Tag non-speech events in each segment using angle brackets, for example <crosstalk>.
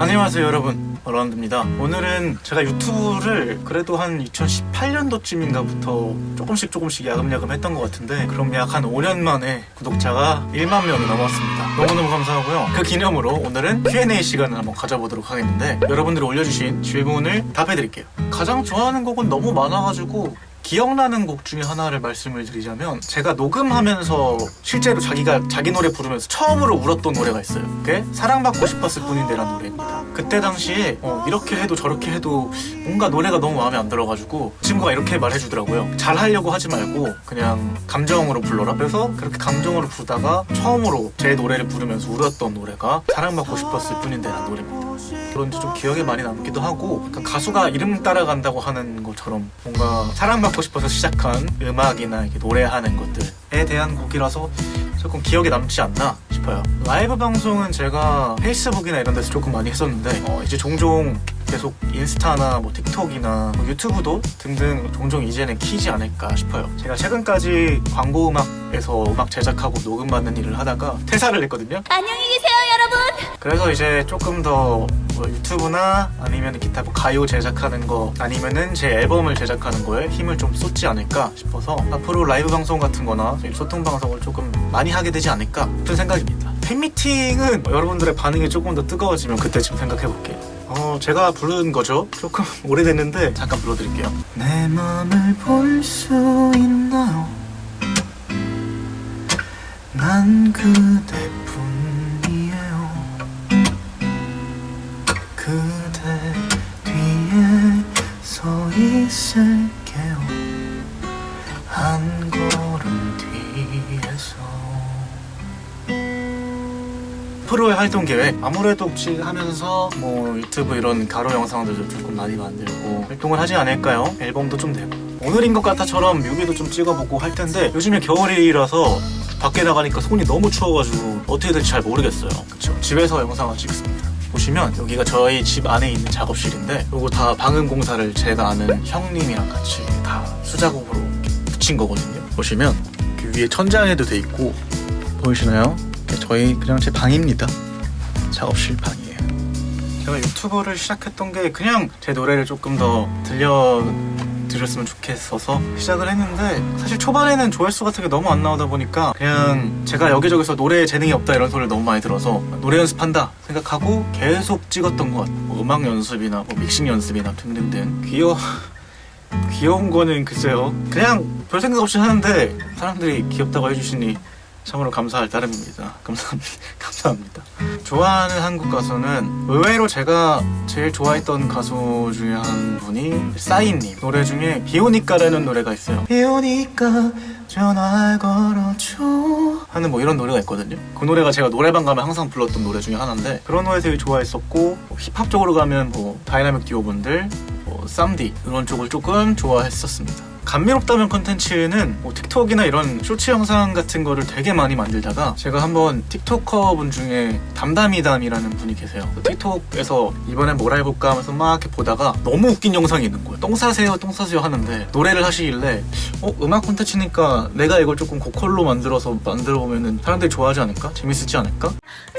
안녕하세요 여러분. 어라운드입니다. 오늘은 제가 유튜브를 그래도 한 2018년도쯤인가부터 조금씩 조금씩 야금야금 했던 것 같은데 그럼 약 한 5년 만에 구독자가 1만 명이 넘었습니다. 너무너무 감사하고요. 그 기념으로 오늘은 Q&A 시간을 한번 가져보도록 하겠는데 여러분들이 올려주신 질문을 답해드릴게요. 가장 좋아하는 곡은 너무 많아가지고 기억나는 곡 중에 하나를 말씀을 드리자면 제가 녹음하면서 실제로 자기가 자기 노래 부르면서 처음으로 울었던 노래가 있어요. 그게 사랑받고 싶었을 뿐인데 라는 노래입니다 그때 당시에 어, 이렇게 해도 저렇게 해도 뭔가 노래가 너무 마음에 안 들어가지고 친구가 이렇게 말해주더라고요. 잘 하려고 하지 말고 그냥 감정으로 불러라. 그래서 그렇게 감정으로 부르다가 처음으로 제 노래를 부르면서 울었던 노래가 사랑받고 싶었을 뿐인데라는 노래입니다. 그런지 좀 기억에 많이 남기도 하고 약간 가수가 이름 따라간다고 하는 것처럼 뭔가 사랑받고 싶어서 시작한 음악이나 노래하는 것들에 대한 곡이라서 조금 기억에 남지 않나 싶어요. 라이브 방송은 제가 페이스북이나 이런 데서 조금 많이 했었는데 어, 이제 종종 계속 인스타나 뭐 틱톡이나 뭐 유튜브도 등등 종종 이제는 키지 않을까 싶어요. 제가 최근까지 광고 음악에서 음악 제작하고 녹음받는 일을 하다가 퇴사를 했거든요. 안녕히 계세요, 여러분. 그래서 이제 조금 더 뭐 유튜브나 아니면 기타 뭐 가요 제작하는 거 아니면은 제 앨범을 제작하는 거에 힘을 좀 쏟지 않을까 싶어서 앞으로 라이브 방송 같은 거나 소통 방송을 조금 많이 하게 되지 않을까 싶은 생각입니다. 팬미팅은 여러분들의 반응이 조금 더 뜨거워지면 그때쯤 생각해 볼게요. 어 제가 부른 거죠? 조금 <laughs> 오래됐는데 잠깐 불러드릴게요. 내 맘을 볼 수 있나요? 난 그대 있을게요. 한 걸음 뒤에서. 프로의 활동 계획. 아무래도 혹시 하면서 뭐 유튜브 이런 가로 영상들도 조금 많이 만들고 활동을 하지 않을까요? 앨범도 좀 내고. 오늘인 것 같아처럼 뮤비도 좀 찍어보고 할 텐데 요즘에 겨울이라서 밖에 나가니까 손이 너무 추워가지고 어떻게 될지 잘 모르겠어요. 그쵸. 집에서 영상을 찍습니다 보시면 여기가 저희 집 안에 있는 작업실인데 이거 다 방음 공사를 제가 아는 형님이랑 같이 다 수작업으로 붙인 거거든요. 보시면 그 위에 천장에도 돼 있고 보이시나요? 저희 그냥 제 방입니다. 작업실 방이에요. 제가 유튜버를 시작했던 게 그냥 제 노래를 조금 더 들려 드렸으면 좋겠어서 시작을 했는데 사실 초반에는 조회수 같은 게 너무 안 나오다 보니까 그냥 제가 여기저기서 노래에 재능이 없다 이런 소리를 너무 많이 들어서 노래 연습한다 생각하고 계속 찍었던 것 같아요. 뭐 음악 연습이나 뭐 믹싱 연습이나 등등등. 귀여 <laughs> 귀여운 거는 글쎄요. 그냥 별 생각 없이 하는데 사람들이 귀엽다고 해주시니 참으로 감사할 따름입니다. 감사합니다. <laughs> 감사합니다. 좋아하는 한국 가수는 의외로 제가 제일 좋아했던 가수 중에 한 분이 싸이님. 노래 중에 비오니까라는 노래가 있어요. 비오니까 전화 걸어줘. 하는 뭐 이런 노래가 있거든요. 그 노래가 제가 노래방 가면 항상 불렀던 노래 중에 하나인데 그런 노래 되게 좋아했었고 뭐 힙합 쪽으로 가면 뭐 다이나믹 듀오분들 뭐 쌈디 이런 쪽을 조금 좋아했었습니다 감미롭다면 컨텐츠는 뭐 틱톡이나 이런 쇼츠 영상 같은 거를 되게 많이 만들다가 제가 한번 틱토커 분 중에 담담이담이라는 분이 계세요 틱톡에서 이번엔 뭘 해볼까 하면서 막 이렇게 보다가 너무 웃긴 영상이 있는 거예요 똥 싸세요 똥 싸세요 하는데 노래를 하시길래 어 음악 콘텐츠니까 내가 이걸 조금 고퀄로 만들어서 만들어 보면은 사람들이 좋아하지 않을까? 재밌을지 않을까?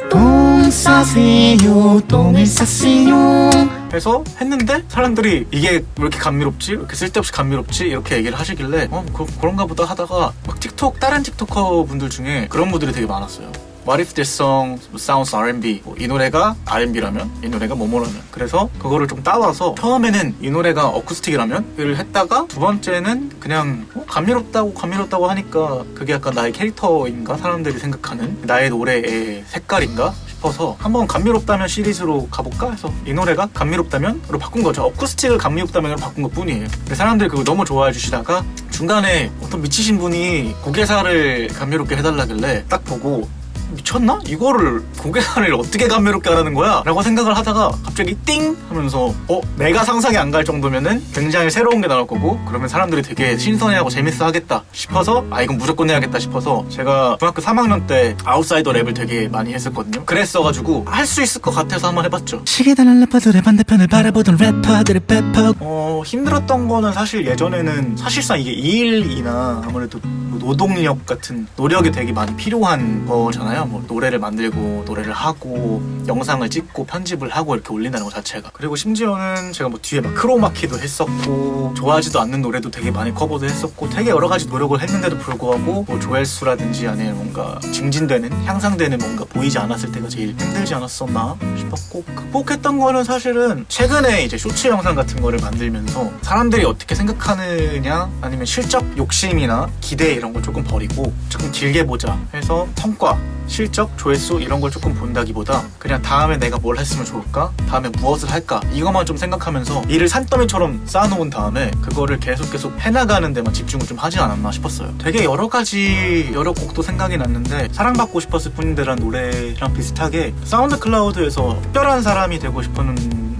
똥 싸세요 똥을 싸세요 해서 했는데 사람들이 이게 왜 이렇게 감미롭지? 왜 이렇게 쓸데없이 감미롭지? 이렇게 얘기를 하시길래 어 그, 그런가 보다 하다가 막 틱톡 다른 틱토커 분들 중에 그런 분들이 되게 많았어요 What if this song sounds R&B? 뭐이 노래가 R&B라면 이 노래가 뭐뭐라면 그래서 그거를 좀 따와서 처음에는 이 노래가 어쿠스틱이라면 을 했다가 두 번째는 그냥 어, 감미롭다고 감미롭다고 하니까 그게 약간 나의 캐릭터인가 사람들이 생각하는 나의 노래의 색깔인가 싶어서 한번 감미롭다면 시리즈로 가볼까? 해서 이 노래가 감미롭다면으로 바꾼 거죠. 어쿠스틱을 감미롭다면으로 바꾼 것 뿐이에요. 근데 사람들이 그거 너무 좋아해 주시다가 중간에 어떤 미치신 분이 고개사를 감미롭게 해달라길래 딱 보고 미쳤나? 이거를 고개살을 어떻게 감미롭게 하라는 거야? 라고 생각을 하다가 갑자기 띵! 하면서 어? 내가 상상이 안 갈 정도면은 굉장히 새로운 게 나올 거고 그러면 사람들이 되게 신선해하고 재밌어 하겠다 싶어서 아 이건 무조건 해야겠다 싶어서 제가 중학교 3학년 때 아웃사이더 랩을 되게 많이 했었거든요 그랬어가지고 할 수 있을 것 같아서 한번 해봤죠 시계다는 래퍼들의 반대편을 바라보던 래퍼들의 페퍼 어 힘들었던 거는 사실 예전에는 사실상 이게 일이나 아무래도 뭐 노동력 같은 노력이 되게 많이 필요한 거잖아요 거잖아요. 뭐 노래를 만들고 노래를 하고 영상을 찍고 편집을 하고 이렇게 올린다는 것 자체가. 그리고 심지어는 제가 뭐 뒤에 막 크로마키도 했었고 좋아하지도 않는 노래도 되게 많이 커버도 했었고 되게 여러 가지 노력을 했는데도 불구하고 뭐 조회수라든지 아니면 뭔가 증진되는 향상되는 뭔가 보이지 않았을 때가 제일 힘들지 않았었나 싶었고 극복했던 거는 사실은 최근에 이제 쇼츠 영상 같은 거를 만들면서 사람들이 어떻게 생각하느냐 아니면 실적 욕심이나 기대 이런 걸 조금 버리고 조금 길게 보자 해서 성과 실적 조회수 이런 걸 조금 본다기보다 그냥 다음에 내가 뭘 했으면 좋을까? 다음에 무엇을 할까? 이것만 좀 생각하면서 일을 산더미처럼 쌓아놓은 다음에 그거를 계속 계속 해나가는 데만 집중을 좀 하지 않았나 싶었어요. 되게 여러 가지 여러 곡도 생각이 났는데 사랑받고 싶었을 뿐인데란 노래랑 비슷하게 사운드 클라우드에서 특별한 사람이 되고 싶었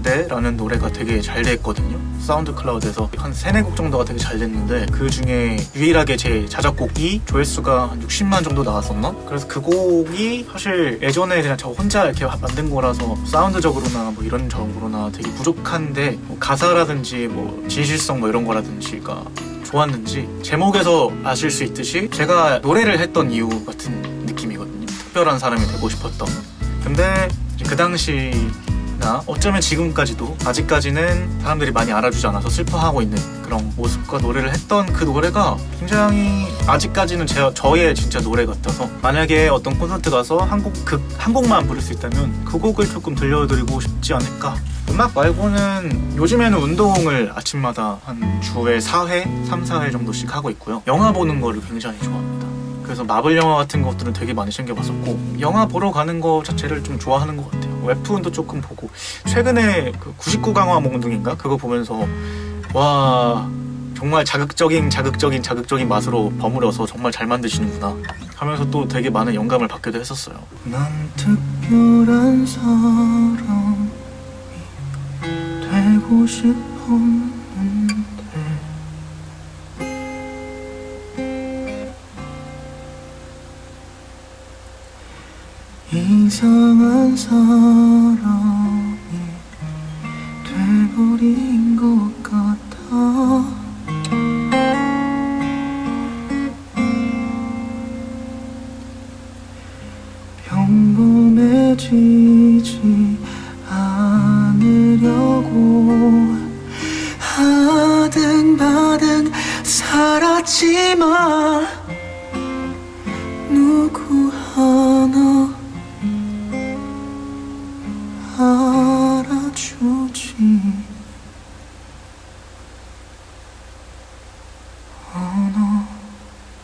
는데 라는 노래가 되게 잘 됐거든요 사운드 클라우드에서 한 세네 곡 정도가 되게 잘 됐는데 그 중에 유일하게 제 자작곡이 조회수가 한 60만 정도 나왔었나? 그래서 그 곡이 사실 예전에 그냥 저 혼자 이렇게 만든 거라서 사운드적으로나 뭐 이런 적으로나 되게 부족한데 뭐 가사라든지 뭐 진실성 뭐 이런 거라든지가 좋았는지 제목에서 아실 수 있듯이 제가 노래를 했던 이유 같은 느낌이거든요. 특별한 사람이 되고 싶었던. 근데 그 당시 나 어쩌면 지금까지도 아직까지는 사람들이 많이 알아주지 않아서 슬퍼하고 있는 그런 모습과 노래를 했던 그 노래가 굉장히 아직까지는 제, 저의 진짜 노래 같아서 만약에 어떤 콘서트 가서 한 곡, 그, 한 곡만 부를 수 있다면 그 곡을 조금 들려드리고 싶지 않을까 음악 말고는 요즘에는 운동을 아침마다 한 주에 4회, 3, 4회 정도씩 하고 있고요. 영화 보는 거를 굉장히 좋아합니다. 그래서 마블 영화 같은 것들은 되게 많이 챙겨봤었고 영화 보러 가는 거 자체를 좀 좋아하는 것 같아요. 웹툰도 조금 보고 최근에 그 99강화 몽둥인가 그거 보면서 와 정말 자극적인 자극적인 자극적인 맛으로 버무려서 정말 잘 만드시는구나 하면서 또 되게 많은 영감을 받기도 했었어요. 난 특별한 사람이 되고 싶었 이상한 사람이 돼버린 것 같아. 평범해진